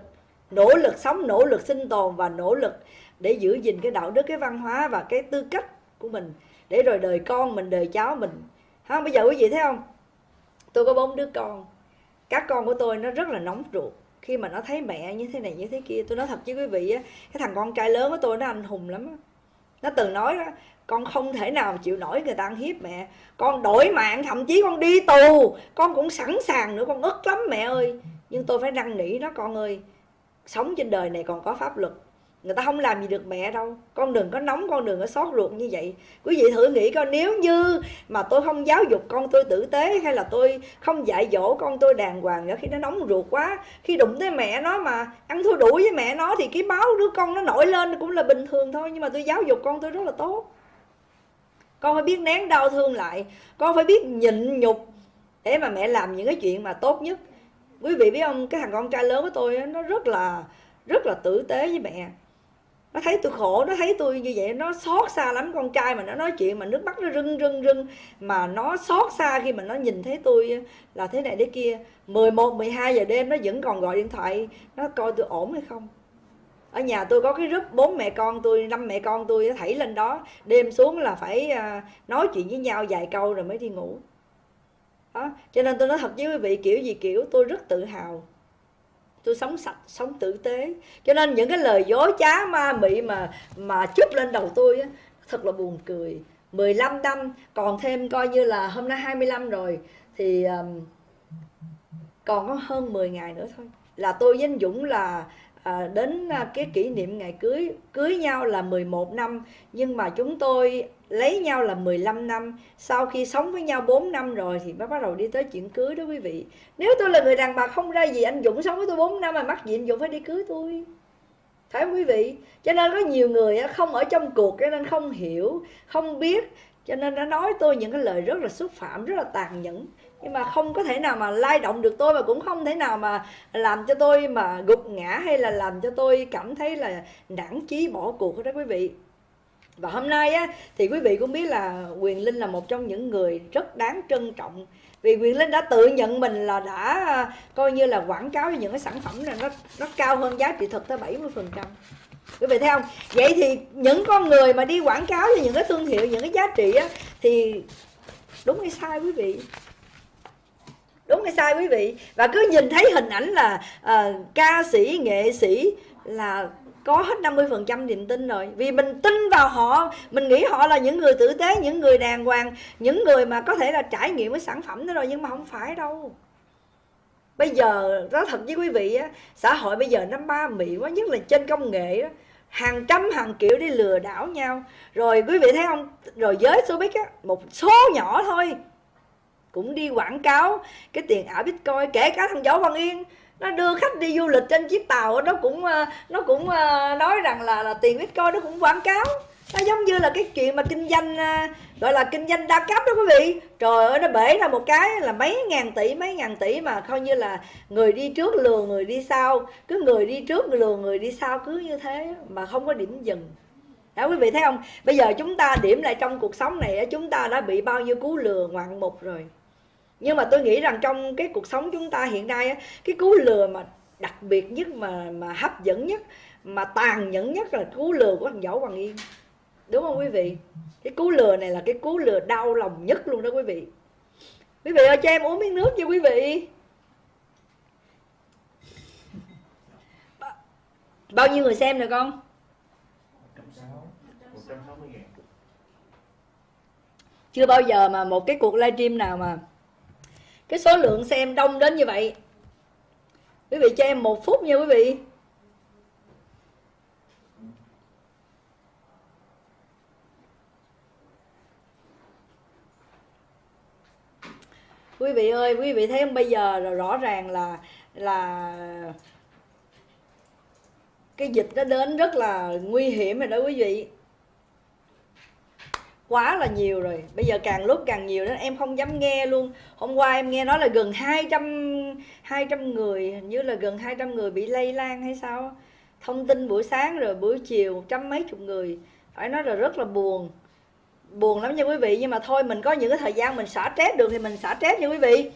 nỗ lực sống, nỗ lực sinh tồn và nỗ lực để giữ gìn cái đạo đức, cái văn hóa và cái tư cách của mình. Để rồi đời con mình, đời cháu mình. Ha bây giờ quý vị thấy không? Tôi có bốn đứa con. Các con của tôi nó rất là nóng ruột. Khi mà nó thấy mẹ như thế này, như thế kia, tôi nói thật với quý vị á, cái thằng con trai lớn của tôi nó anh hùng lắm nó từng nói đó, con không thể nào chịu nổi người ta ăn hiếp mẹ. Con đổi mạng, thậm chí con đi tù. Con cũng sẵn sàng nữa, con ức lắm mẹ ơi. Nhưng tôi phải năn nỉ nó, con ơi sống trên đời này còn có pháp luật. Người ta không làm gì được mẹ đâu. Con đừng có nóng, con đừng có xót ruột như vậy. Quý vị thử nghĩ coi, nếu như mà tôi không giáo dục con tôi tử tế hay là tôi không dạy dỗ con tôi đàng hoàng nữa khi nó nóng ruột quá, khi đụng tới mẹ nó mà ăn thua đủ với mẹ nó thì cái máu đứa con nó nổi lên cũng là bình thường thôi, nhưng mà tôi giáo dục con tôi rất là tốt. Con phải biết nén đau thương lại. Con phải biết nhịn nhục để mà mẹ làm những cái chuyện mà tốt nhất quý vị biết không? Cái thằng con trai lớn của tôi nó rất là rất là tử tế với mẹ. Nó thấy tôi khổ nó thấy tôi như vậy nó xót xa lắm con trai mà nó nói chuyện mà nước mắt nó rưng rưng rưng. Mà nó xót xa khi mà nó nhìn thấy tôi là thế này thế kia. 11, 12 giờ đêm nó vẫn còn gọi điện thoại nó coi tôi ổn hay không? Ở nhà tôi có cái group bốn mẹ con tôi năm mẹ con tôi thảy lên đó. Đêm xuống là phải à, nói chuyện với nhau vài câu rồi mới đi ngủ đó cho nên tôi nói thật với quý vị kiểu gì kiểu tôi rất tự hào. Tôi sống sạch sống tử tế. Cho nên những cái lời dối trá ma mị mà mà chút lên đầu tôi á, thật là buồn cười. 15 năm còn thêm coi như là hôm nay 25 rồi thì um, còn có hơn 10 ngày nữa thôi. Là tôi với anh Dũng là à, đến à, cái kỷ niệm ngày cưới cưới nhau là 11 năm. Nhưng mà chúng tôi lấy nhau là 15 năm. Sau khi sống với nhau 4 năm rồi thì mới bắt đầu đi tới chuyện cưới đó quý vị. Nếu tôi là người đàn bà không ra gì, anh Dũng sống với tôi 4 năm mà mắc gì anh Dũng phải đi cưới tôi? Phải không quý vị? Cho nên có nhiều người không ở trong cuộc cho nên không hiểu, không biết. Cho nên đã nói tôi những cái lời rất là xúc phạm, rất là tàn nhẫn. Nhưng mà không có thể nào mà lay động được tôi và cũng không thể nào mà làm cho tôi mà gục ngã hay là làm cho tôi cảm thấy là nản chí bỏ cuộc đó quý vị và hôm nay á, thì quý vị cũng biết là quyền linh là một trong những người rất đáng trân trọng. Vì quyền linh đã tự nhận mình là đã à, coi như là quảng cáo cho những cái sản phẩm này nó nó cao hơn giá trị thực tới 70 phần trăm. Quý vị thấy không? Vậy thì những con người mà đi quảng cáo cho những cái thương hiệu những cái giá trị á, thì đúng hay sai quý vị? Đúng hay sai quý vị? Và cứ nhìn thấy hình ảnh là uh, ca sĩ nghệ sĩ là có hết 50% niềm tin rồi. Vì mình tin vào họ, mình nghĩ họ là những người tử tế, những người đàng hoàng, những người mà có thể là trải nghiệm cái sản phẩm đó rồi, nhưng mà không phải đâu. Bây giờ, nói thật với quý vị á, xã hội bây giờ nó ba mị quá, nhất là trên công nghệ đó hàng trăm, hàng triệu đi lừa đảo nhau. Rồi quý vị thấy không? Rồi giới showbiz á, một số nhỏ thôi, cũng đi quảng cáo cái tiền ảo bitcoin, kể cả thằng võ văn yên nó đưa khách đi du lịch trên chiếc tàu nó cũng ờ, nó cũng ờ, nói rằng là là tiền bitcoin nó cũng quảng cáo. Nó giống như là cái chuyện mà kinh doanh ờ, gọi là kinh doanh đa cấp đó quý vị. Trời ơi, nó bể ra một cái là mấy ngàn tỷ, mấy ngàn tỷ mà coi như là người đi trước lừa người đi sau. Cứ người đi trước lừa người đi sau cứ như thế mà không có điểm dừng. Đó, quý vị thấy không? Bây giờ chúng ta điểm lại trong cuộc sống này chúng ta đã bị bao nhiêu cú lừa ngoạn mục rồi nhưng mà tôi nghĩ rằng trong cái cuộc sống chúng ta hiện nay cái cú lừa mà đặc biệt nhất mà mà hấp dẫn nhất mà tàn nhẫn nhất là cú lừa của thằng Võ Hoàng Yên. Đúng không quý vị? Cái cú lừa này là cái cú lừa đau lòng nhất luôn đó quý vị. Quý vị ơi cho em uống miếng nước cho quý vị. Bao nhiêu người xem rồi con? Chưa bao giờ mà một cái cuộc livestream nào mà cái số lượng xem đông đến như vậy. Quý vị cho em một phút nha quý vị. Quý vị ơi, quý vị thấy không? Bây giờ rõ ràng là là cái dịch nó đến rất là nguy hiểm rồi đó quý vị quá là nhiều rồi. Bây giờ càng lúc càng nhiều nên em không dám nghe luôn. Hôm qua em nghe nói là gần 200 200 người, hình như là gần 200 người bị lây lan hay sao thông tin buổi sáng rồi buổi chiều trăm mấy chục người. Phải nói là rất là buồn. Buồn lắm nha quý vị, nhưng mà thôi mình có những cái thời gian mình xả stress được thì mình xả stress nha quý vị.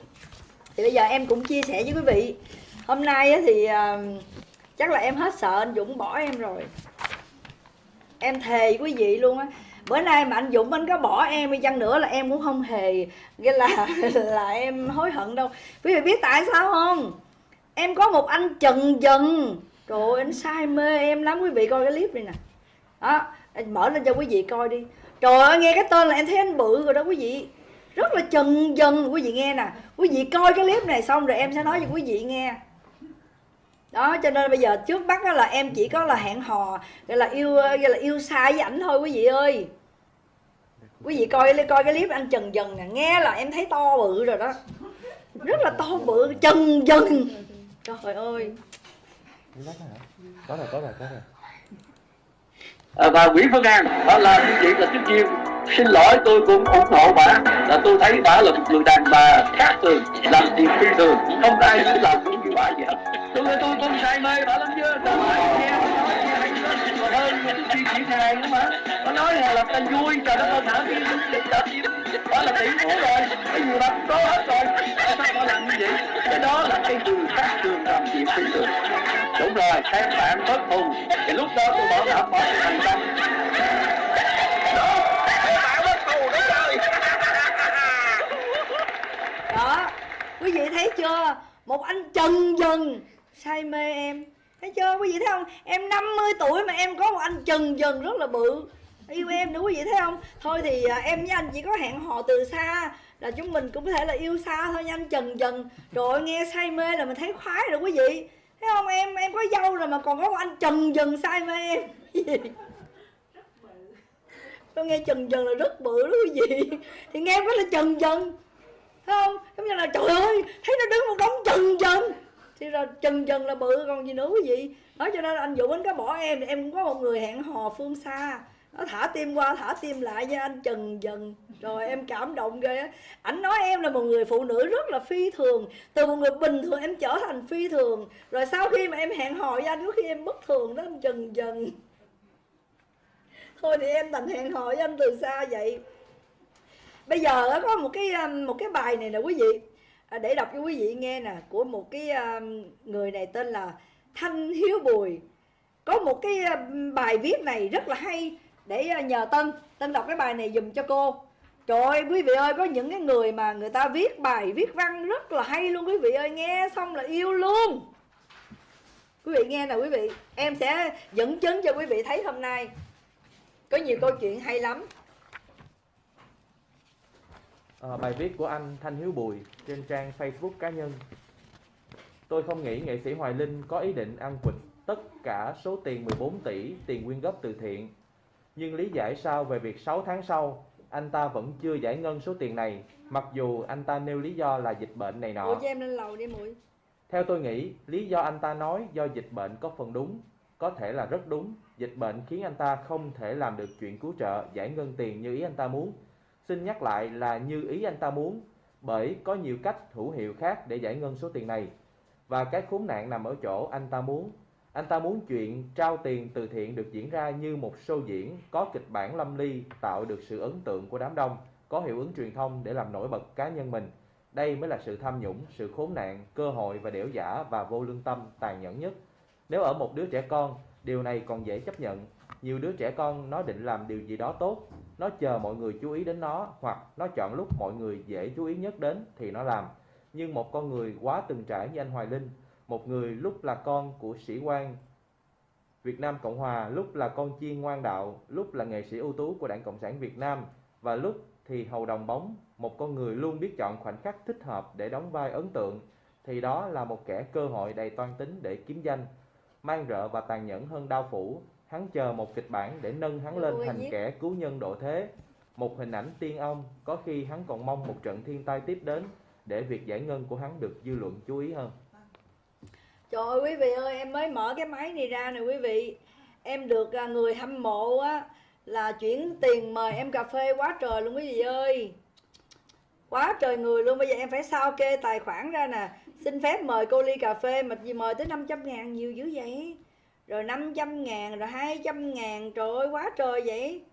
Thì bây giờ em cũng chia sẻ với quý vị. Hôm nay thì à, chắc là em hết sợ anh Dũng bỏ em rồi. Em thề quý vị luôn á bữa nay mà anh Dũng anh có bỏ em đi chăng nữa là em cũng không hề, nghĩa là là em hối hận đâu. Quý vị biết tại sao không? Em có một anh trần dần rồi anh say mê em lắm. Quý vị coi cái clip này nè. Đó, anh mở lên cho quý vị coi đi. Trời ơi, nghe cái tên là em thấy anh bự rồi đó quý vị. Rất là trần dần quý vị nghe nè. Quý vị coi cái clip này xong rồi em sẽ nói cho quý vị nghe đó cho nên bây giờ trước mắt đó là em chỉ có là hẹn hò gọi là yêu gọi là yêu xa với ảnh thôi quý vị ơi. Quý vị coi coi cái clip anh trần dần nè nghe là em thấy to bự rồi đó. Rất là to bự trần dần. Trời ơi. Có rồi có rồi có rồi. À, và Nguyễn Phương An đó là như vậy là trước tiên xin lỗi, tôi cũng ủng hộ bà. Là tôi thấy bà là một người đàn bà khác thường, làm việc phi thường. Không ai muốn làm cũng như bà vậy hết. Tôi tôi tôi say mê bà lắm chưa tôi nghe bà nói hay hơn khi triển khai nữa mà. Nó nói là làm ta vui, trời đất ơi thả đi đó. Là tỷ phú rồi. Cái gì mà có hết rồi. Tại sao họ làm như vậy? Cái đó là cái người khác thường làm chuyện phi thường. Đúng rồi, các bạn bất hùng thì lúc đó tôi bảo đảm bỏ thành công đó các bạn bất hùng đúng rồi đó quý vị thấy chưa? Một anh trần dần say mê em. Thấy chưa? Quý vị thấy không? Em 50 tuổi mà em có một anh trần dần rất là bự. Yêu em nữa, quý vị thấy không? Thôi thì à, em với anh chỉ có hẹn hò từ xa là chúng mình cũng có thể là yêu xa thôi nha, anh trần dần rồi nghe say mê là mình thấy khoái rồi, quý vị. Thấy không? Em em có dâu rồi mà còn có một anh trần dần say mê em. Tôi nghe trần dần là rất bự đó quý vị. Thì nghe có là trần dần thấy không, giống như là, trời ơi, thấy nó đứng một đống chừng dần thì là chừng dần là bự, còn gì nữa quý vị nói cho nên anh Vũ anh có bỏ em thì em cũng có một người hẹn hò phương xa. Nó thả tim qua, thả tim lại với anh chừng dần rồi em cảm động ghê á. Ảnh nói em là một người phụ nữ rất là phi thường. Từ một người bình thường em trở thành phi thường. Rồi sau khi mà em hẹn hò với anh, có khi em bất thường đó anh chừng. Dần thôi thì em thành hẹn hò với anh từ xa vậy bây giờ có một cái um, một cái bài này nè quý vị. À, để đọc cho quý vị nghe nè, của một cái um, người này tên là Thanh Hiếu Bùi. Có một cái um, bài viết này rất là hay để uh, nhờ Tân. Tân đọc cái bài này dùm cho cô. Trời ơi, quý vị ơi, có những cái người mà người ta viết bài, viết văn rất là hay luôn quý vị ơi. Nghe xong là yêu luôn. Quý vị nghe nè quý vị. Em sẽ dẫn chứng cho quý vị thấy hôm nay. Có nhiều câu chuyện hay lắm. Ờ, bài viết của anh Thanh Hiếu Bùi trên trang Facebook cá nhân. Tôi không nghĩ nghệ sĩ Hoài Linh có ý định ăn quỵt tất cả số tiền 14 tỷ tiền quyên góp từ thiện. Nhưng lý giải sao về việc 6 tháng sau anh ta vẫn chưa giải ngân số tiền này mặc dù anh ta nêu lý do là dịch bệnh này Ủa nọ. cho em lên lầu đi muội Theo tôi nghĩ, lý do anh ta nói do dịch bệnh có phần đúng, có thể là rất đúng. Dịch bệnh khiến anh ta không thể làm được chuyện cứu trợ, giải ngân tiền như ý anh ta muốn. Xin nhắc lại là như ý anh ta muốn, bởi có nhiều cách hữu hiệu khác để giải ngân số tiền này. Và cái khốn nạn nằm ở chỗ anh ta muốn. Anh ta muốn chuyện trao tiền từ thiện được diễn ra như một show diễn, có kịch bản lâm ly, tạo được sự ấn tượng của đám đông, có hiệu ứng truyền thông để làm nổi bật cá nhân mình. Đây mới là sự tham nhũng, sự khốn nạn, cơ hội và đẻo giả và vô lương tâm tàn nhẫn nhất. Nếu ở một đứa trẻ con, điều này còn dễ chấp nhận. Nhiều đứa trẻ con nó định làm điều gì đó tốt, nó chờ mọi người chú ý đến nó hoặc nó chọn lúc mọi người dễ chú ý nhất đến thì nó làm. Nhưng một con người quá từng trải như anh Hoài Linh, một người lúc là con của sĩ quan Việt Nam Cộng Hòa, lúc là con chiên ngoan đạo, lúc là nghệ sĩ ưu tú của Đảng Cộng sản Việt Nam và lúc thì hầu đồng bóng, một con người luôn biết chọn khoảnh khắc thích hợp để đóng vai ấn tượng thì đó là một kẻ cơ hội đầy toan tính để kiếm danh, mang rợ và tàn nhẫn hơn đao phủ, hắn chờ một kịch bản để nâng hắn lên thành kẻ cứu nhân độ thế. Một hình ảnh tiên ông, có khi hắn còn mong một trận thiên tai tiếp đến để việc giải ngân của hắn được dư luận chú ý hơn. Trời ơi quý vị ơi em mới mở cái máy này ra nè quý vị. Em được à, người hâm mộ á là chuyển tiền mời em cà phê quá trời luôn quý vị ơi. Quá trời người luôn. Bây giờ em phải sao kê tài khoản ra nè. Xin phép mời cô ly cà phê mà gì mời tới 500 ngàn nhiều dữ vậy rồi 500 ngàn, rồi 200 ngàn, trời ơi, quá trời vậy.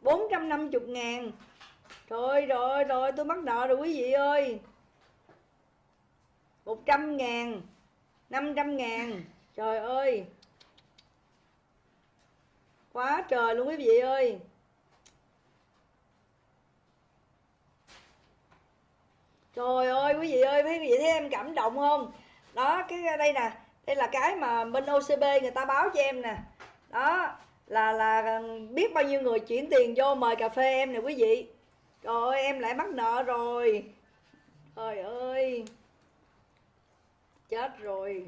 450 ngàn. Trời ơi rồi rồi tôi mắc nợ rồi quý vị ơi. 100 ngàn 500 ngàn. Trời ơi. Quá trời luôn quý vị ơi. Trời ơi, quý vị ơi Quý vị thấy em cảm động không? Đó cái, đây nè. Đây là cái mà bên OCB người ta báo cho em nè. Đó là là ừ, biết bao nhiêu người chuyển tiền vô mời cà phê em nè quý vị. Trời ơi em lại mắc nợ rồi. Trời ơi. Chết rồi.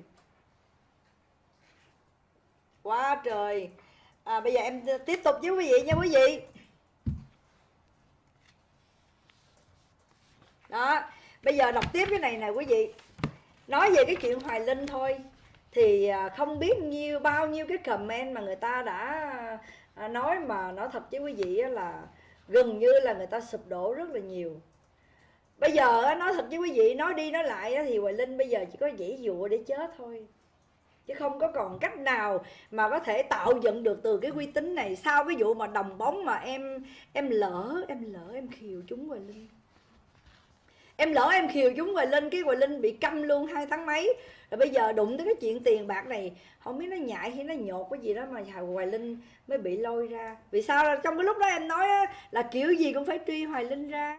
Quá trời. À, bây giờ em tiếp tục với quý vị nha quý vị. Đó bây giờ đọc tiếp cái này nè quý vị. Nói về cái chuyện hoài linh thôi thì à, không biết nhiêu, bao nhiêu cái comment mà người ta đã à, nói mà nói thật với quý vị là gần như là người ta sụp đổ rất là nhiều. Bây giờ nói thật với quý vị, nói đi nói lại thì hoài linh bây giờ chỉ có dãy dụa để chết thôi. Chứ không có còn cách nào mà có thể tạo dựng được từ cái uy tín này sau cái vụ mà đồng bóng mà em em lỡ em lỡ, em khiều chúng Hoài Linh em lỡ em khiều chúng Hoài Linh cái Hoài Linh bị câm luôn hai tháng mấy. Rồi bây giờ đụng tới cái chuyện tiền bạc này không biết nó nhại hay nó nhột cái gì đó mà Hoài Linh mới bị lôi ra. Vì sao? Trong cái lúc đó em nói á, là kiểu gì cũng phải truy Hoài Linh ra.